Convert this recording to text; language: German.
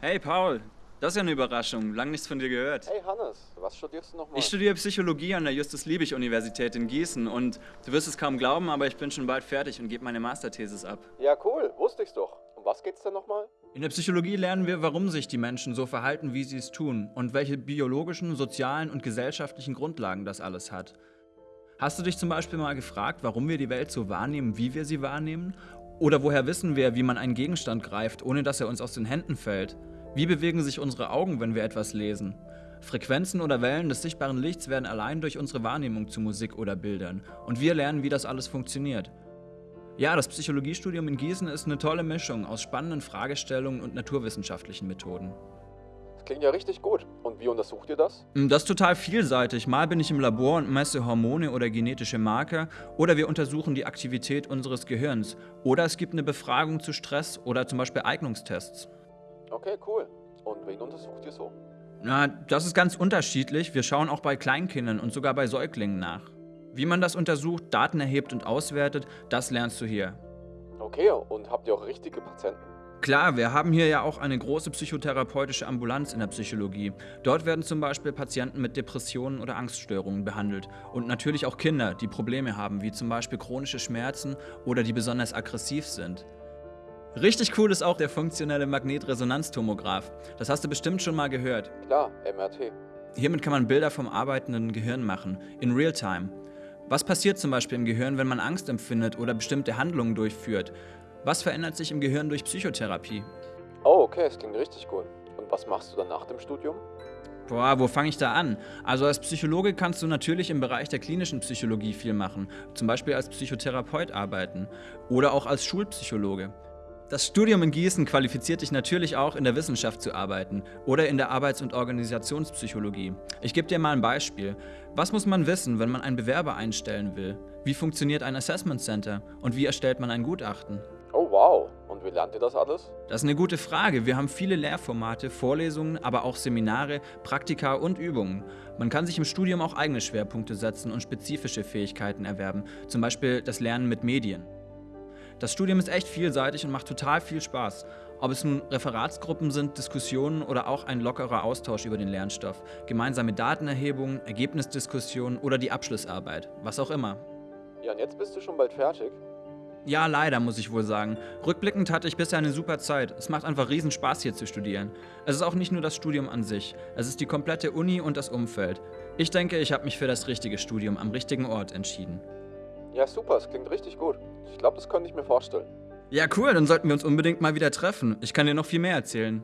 Hey Paul, das ist ja eine Überraschung. Lang nichts von dir gehört. Hey Hannes, was studierst du nochmal? Ich studiere Psychologie an der Justus-Liebig-Universität in Gießen und du wirst es kaum glauben, aber ich bin schon bald fertig und gebe meine Masterthesis ab. Ja, cool, wusste ich's doch. Um was geht's denn nochmal? In der Psychologie lernen wir, warum sich die Menschen so verhalten, wie sie es tun und welche biologischen, sozialen und gesellschaftlichen Grundlagen das alles hat. Hast du dich zum Beispiel mal gefragt, warum wir die Welt so wahrnehmen, wie wir sie wahrnehmen? Oder woher wissen wir, wie man einen Gegenstand greift, ohne dass er uns aus den Händen fällt? Wie bewegen sich unsere Augen, wenn wir etwas lesen? Frequenzen oder Wellen des sichtbaren Lichts werden allein durch unsere Wahrnehmung zu Musik oder Bildern. Und wir lernen, wie das alles funktioniert. Ja, das Psychologiestudium in Gießen ist eine tolle Mischung aus spannenden Fragestellungen und naturwissenschaftlichen Methoden. Das klingt ja richtig gut. Und wie untersucht ihr das? Das ist total vielseitig. Mal bin ich im Labor und messe Hormone oder genetische Marker oder wir untersuchen die Aktivität unseres Gehirns. Oder es gibt eine Befragung zu Stress oder zum Beispiel Eignungstests. Okay, cool. Und wen untersucht ihr so? Na, das ist ganz unterschiedlich. Wir schauen auch bei Kleinkindern und sogar bei Säuglingen nach. Wie man das untersucht, Daten erhebt und auswertet, das lernst du hier. Okay, und habt ihr auch richtige Patienten? Klar, wir haben hier ja auch eine große psychotherapeutische Ambulanz in der Psychologie. Dort werden zum Beispiel Patienten mit Depressionen oder Angststörungen behandelt. Und natürlich auch Kinder, die Probleme haben, wie zum Beispiel chronische Schmerzen oder die besonders aggressiv sind. Richtig cool ist auch der funktionelle Magnetresonanztomograph. Das hast du bestimmt schon mal gehört. Klar, MRT. Hiermit kann man Bilder vom arbeitenden Gehirn machen, in Realtime. Was passiert zum Beispiel im Gehirn, wenn man Angst empfindet oder bestimmte Handlungen durchführt? Was verändert sich im Gehirn durch Psychotherapie? Oh, okay, das klingt richtig gut. Und was machst du dann nach dem Studium? Boah, wo fange ich da an? Also als Psychologe kannst du natürlich im Bereich der klinischen Psychologie viel machen, zum Beispiel als Psychotherapeut arbeiten oder auch als Schulpsychologe. Das Studium in Gießen qualifiziert dich natürlich auch, in der Wissenschaft zu arbeiten oder in der Arbeits- und Organisationspsychologie. Ich gebe dir mal ein Beispiel. Was muss man wissen, wenn man einen Bewerber einstellen will? Wie funktioniert ein Assessment Center? Und wie erstellt man ein Gutachten? Wow, und wie lernt ihr das alles? Das ist eine gute Frage. Wir haben viele Lehrformate, Vorlesungen, aber auch Seminare, Praktika und Übungen. Man kann sich im Studium auch eigene Schwerpunkte setzen und spezifische Fähigkeiten erwerben, zum Beispiel das Lernen mit Medien. Das Studium ist echt vielseitig und macht total viel Spaß. Ob es nun Referatsgruppen sind, Diskussionen oder auch ein lockerer Austausch über den Lernstoff, gemeinsame Datenerhebungen, Ergebnisdiskussionen oder die Abschlussarbeit, was auch immer. Ja, und jetzt bist du schon bald fertig. Ja, leider, muss ich wohl sagen. Rückblickend hatte ich bisher eine super Zeit. Es macht einfach riesen Spaß hier zu studieren. Es ist auch nicht nur das Studium an sich, es ist die komplette Uni und das Umfeld. Ich denke, ich habe mich für das richtige Studium am richtigen Ort entschieden. Ja, super, es klingt richtig gut. Ich glaube, das könnte ich mir vorstellen. Ja, cool, dann sollten wir uns unbedingt mal wieder treffen. Ich kann dir noch viel mehr erzählen.